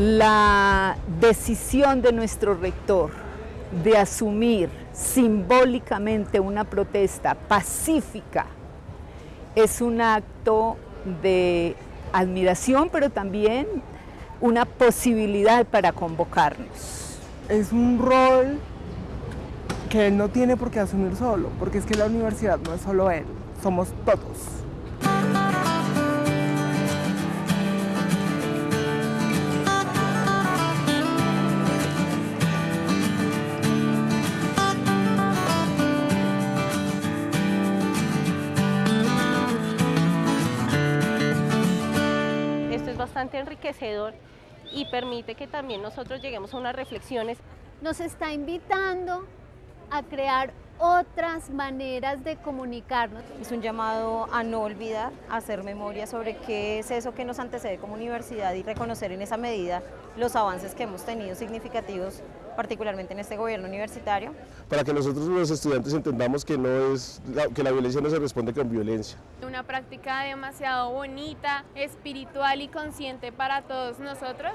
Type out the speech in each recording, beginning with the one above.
la decisión de nuestro rector de asumir simbólicamente una protesta pacífica es un acto de admiración, pero también una posibilidad para convocarnos. Es un rol que él no tiene por qué asumir solo, porque es que la universidad no es solo él, somos todos. Enriquecedor y permite que también nosotros lleguemos a unas reflexiones. Nos está invitando a crear otras maneras de comunicarnos. Es un llamado a no olvidar, a hacer memoria sobre qué es eso que nos antecede como universidad y reconocer en esa medida los avances que hemos tenido significativos particularmente en este gobierno universitario. Para que nosotros los estudiantes entendamos que, no es, que la violencia no se responde con violencia. Una práctica demasiado bonita, espiritual y consciente para todos nosotros.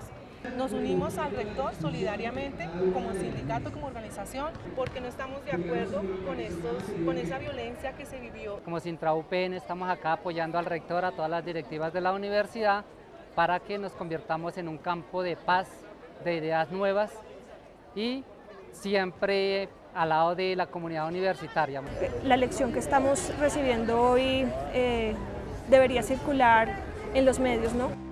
Nos unimos al rector solidariamente como sindicato, como organización, porque no estamos de acuerdo con, estos, con esa violencia que se vivió. Como Sintra UPN estamos acá apoyando al rector, a todas las directivas de la universidad, para que nos convirtamos en un campo de paz, de ideas nuevas y siempre al lado de la comunidad universitaria. La lección que estamos recibiendo hoy eh, debería circular en los medios, ¿no?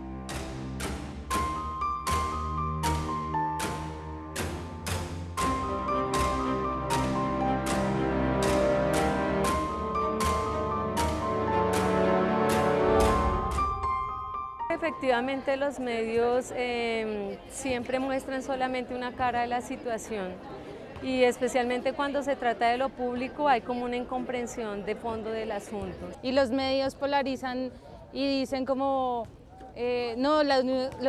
Efectivamente los medios em, siempre muestran solamente una cara de la situación y especialmente cuando se trata de lo público hay como una incomprensión de fondo del asunto. Y los medios polarizan y dicen como eh, no, la,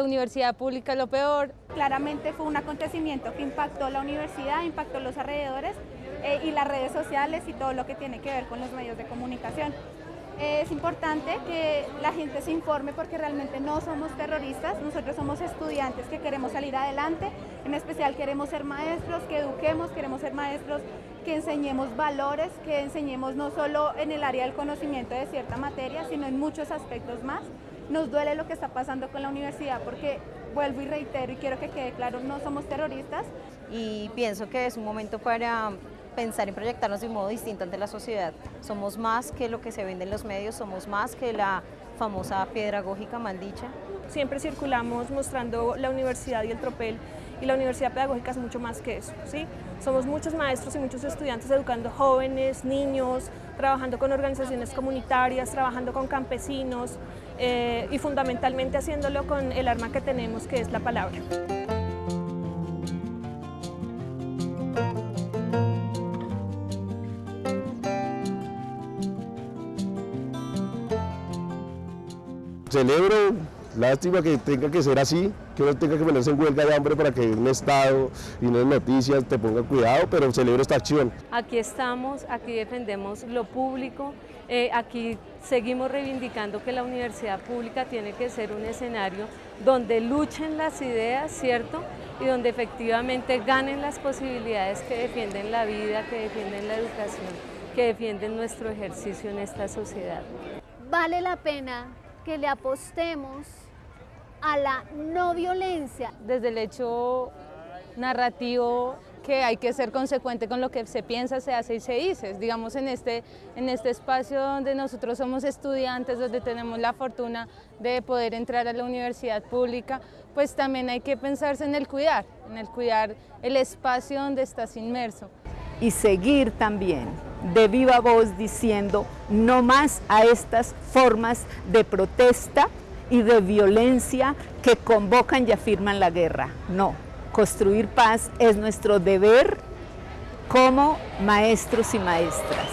universidad pública es lo peor. Claramente fue un acontecimiento que impactó la universidad, impactó los alrededores eh, y las redes sociales y todo lo que tiene que ver con los medios de comunicación es importante que la gente se informe porque realmente no somos terroristas, nosotros somos estudiantes que queremos salir adelante, en especial queremos ser maestros, que eduquemos, queremos ser maestros que enseñemos valores, que enseñemos no solo en el área del conocimiento de cierta materia, sino en muchos aspectos más. Nos duele lo que está pasando con la universidad porque, vuelvo y reitero y quiero que quede claro, no somos terroristas. Y pienso que es un momento para pensar y proyectarnos de un modo distinto ante la sociedad. Somos más que lo que se vende en los medios, somos más que la famosa pedagógica maldicha. Siempre circulamos mostrando la universidad y el tropel y la universidad pedagógica es mucho más que eso. ¿sí? Somos muchos maestros y muchos estudiantes educando jóvenes, niños, trabajando con organizaciones comunitarias, trabajando con campesinos eh, y fundamentalmente haciéndolo con el arma que tenemos que es la palabra. Celebro, lástima que tenga que ser así, que uno tenga que ponerse en huelga de hambre para que un Estado y unas noticias te ponga cuidado, pero celebro esta acción. Aquí estamos, aquí defendemos lo público, eh, aquí seguimos reivindicando que la universidad pública tiene que ser un escenario donde luchen las ideas, ¿cierto? Y donde efectivamente ganen las posibilidades que defienden la vida, que defienden la educación, que defienden nuestro ejercicio en esta sociedad. Vale la pena que le apostemos a la no violencia. Desde el hecho narrativo que hay que ser consecuente con lo que se piensa, se hace y se dice. Digamos, en este, en este espacio donde nosotros somos estudiantes, donde tenemos la fortuna de poder entrar a la universidad pública, pues también hay que pensarse en el cuidar, en el cuidar el espacio donde estás inmerso. Y seguir también de viva voz diciendo no más a estas formas de protesta y de violencia que convocan y afirman la guerra. No, construir paz es nuestro deber como maestros y maestras.